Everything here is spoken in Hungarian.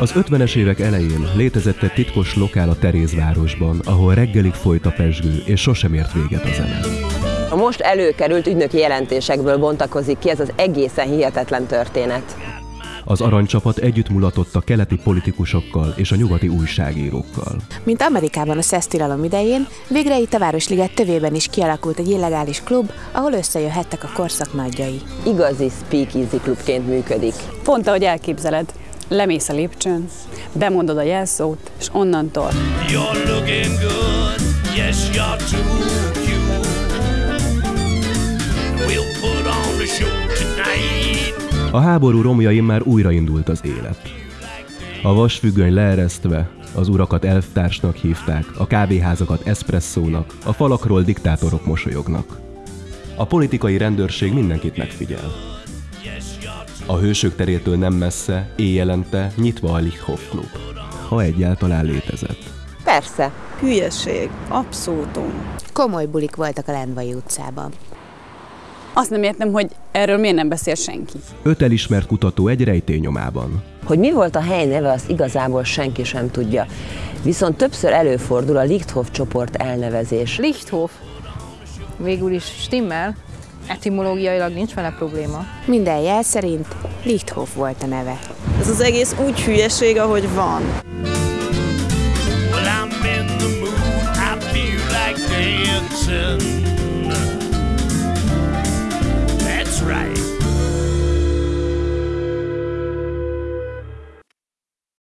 Az 50-es évek elején létezett egy titkos lokál a Terézvárosban, ahol reggelig folyt a pesgő, és sosem ért véget a zene. A most előkerült ügynöki jelentésekből bontakozik ki ez az egészen hihetetlen történet. Az aranycsapat együtt mulatott a keleti politikusokkal és a nyugati újságírókkal. Mint Amerikában a szesztilalom idején, végre itt a Városliget tövében is kialakult egy illegális klub, ahol összejöhettek a korszak nagyjai. Igazi speakeasy klubként működik. Pont ahogy elképzeled. Lemész a lépcsőn, bemondod a jelszót, és onnantól You're looking good, yes, you're too cute. We'll put on the show tonight. A háború romjain már újraindult az élet. A vasfüggöny leeresztve, az urakat elvtársnak hívták, a kávéházakat eszpresszónak, a falakról diktátorok mosolyognak. A politikai rendőrség mindenkit megfigyel. A hősök terétől nem messze, éjjelente nyitva a Lichthof Klub, ha egyáltalán létezett. Persze, Hülyeség, abszolútum. Komoly bulik voltak a Lendvai utcában. azt nem értem, hogy erről miért nem beszél senki. Öt elismert kutató egy rejtényomában. hogy mi volt a hely neve, azt igazából senki sem tudja. Viszont többször előfordul a Lichthof csoport elnevezés. Lichthof. Végül is stimmel, Etimológiailag nincs vele probléma. Minden jel szerint Lichthof volt a neve. Ez az egész úgy hülyeség, ahogy van. Well, I'm in the mood, I feel like dancing.